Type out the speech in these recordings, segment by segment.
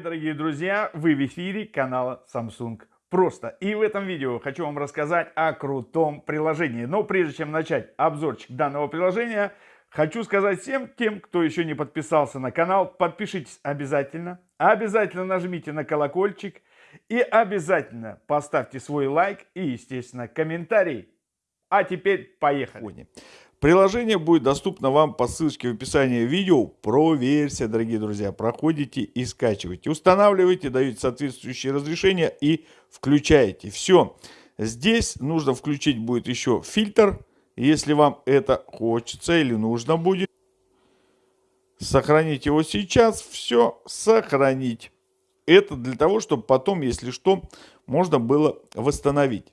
дорогие друзья! Вы в эфире канала Samsung Просто. И в этом видео хочу вам рассказать о крутом приложении. Но прежде чем начать обзорчик данного приложения, хочу сказать всем тем, кто еще не подписался на канал, подпишитесь обязательно. Обязательно нажмите на колокольчик. И обязательно поставьте свой лайк и, естественно, комментарий. А теперь поехали. Приложение будет доступно вам по ссылочке в описании видео. Проверьте, дорогие друзья. Проходите и скачивайте. Устанавливайте, даете соответствующие разрешения и включаете. Все. Здесь нужно включить будет еще фильтр, если вам это хочется или нужно будет. Сохранить его сейчас. Все, сохранить. Это для того, чтобы потом, если что, можно было восстановить.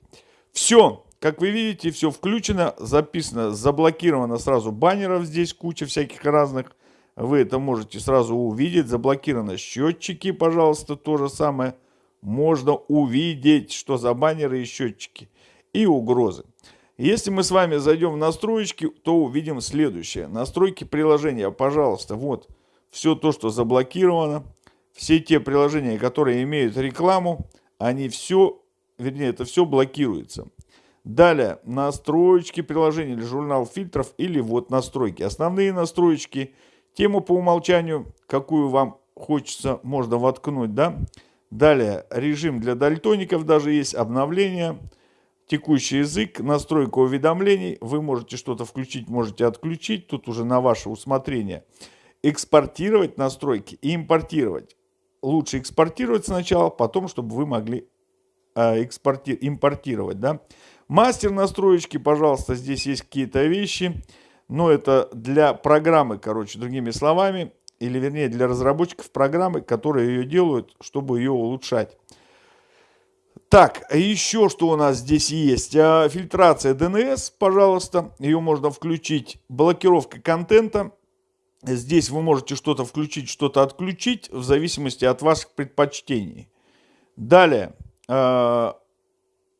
Все. Как вы видите, все включено, записано, заблокировано сразу баннеров здесь, куча всяких разных. Вы это можете сразу увидеть. Заблокированы счетчики, пожалуйста, то же самое. Можно увидеть, что за баннеры и счетчики. И угрозы. Если мы с вами зайдем в настройки, то увидим следующее. Настройки приложения, пожалуйста, вот все то, что заблокировано. Все те приложения, которые имеют рекламу, они все, вернее, это все блокируется. Далее, настройки приложения или журнал фильтров, или вот настройки. Основные настройки, тему по умолчанию, какую вам хочется, можно воткнуть, да. Далее, режим для дальтоников даже есть, обновление, текущий язык, настройка уведомлений. Вы можете что-то включить, можете отключить, тут уже на ваше усмотрение. Экспортировать настройки и импортировать. Лучше экспортировать сначала, потом, чтобы вы могли э, экспорти импортировать, да. Мастер настроечки, пожалуйста, здесь есть какие-то вещи. Но это для программы, короче, другими словами. Или вернее для разработчиков программы, которые ее делают, чтобы ее улучшать. Так, а еще что у нас здесь есть? А, фильтрация DNS, пожалуйста. Ее можно включить. Блокировка контента. Здесь вы можете что-то включить, что-то отключить, в зависимости от ваших предпочтений. Далее, а,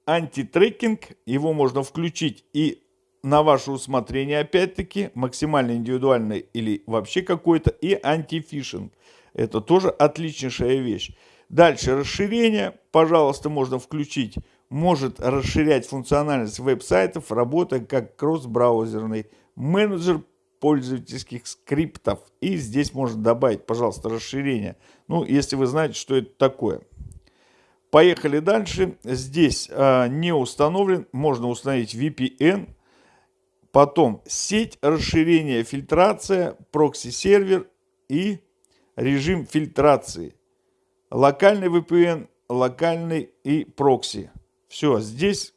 антитрекинг, его можно включить и на ваше усмотрение опять-таки, максимально индивидуальный или вообще какой-то, и антифишинг. Это тоже отличнейшая вещь. Дальше расширение, пожалуйста, можно включить. Может расширять функциональность веб-сайтов, работая как кросс-браузерный менеджер пользовательских скриптов. И здесь можно добавить, пожалуйста, расширение. Ну, если вы знаете, что это такое. Поехали дальше. Здесь а, не установлен. Можно установить VPN. Потом сеть расширения фильтрация, прокси-сервер и режим фильтрации. Локальный VPN, локальный и прокси. Все, здесь...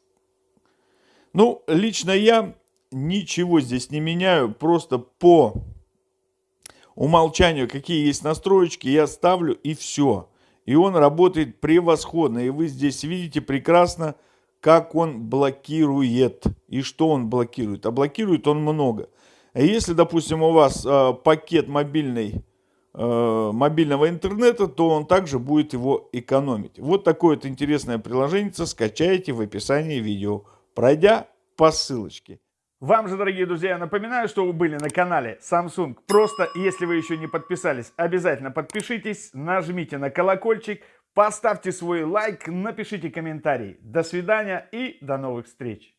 Ну, лично я ничего здесь не меняю. Просто по умолчанию, какие есть настроечки, я ставлю и все. И он работает превосходно. И вы здесь видите прекрасно, как он блокирует. И что он блокирует. А блокирует он много. Если, допустим, у вас э, пакет мобильный, э, мобильного интернета, то он также будет его экономить. Вот такое вот интересное приложение скачайте в описании видео, пройдя по ссылочке. Вам же, дорогие друзья, напоминаю, что вы были на канале Samsung. Просто, если вы еще не подписались, обязательно подпишитесь, нажмите на колокольчик, поставьте свой лайк, напишите комментарий. До свидания и до новых встреч!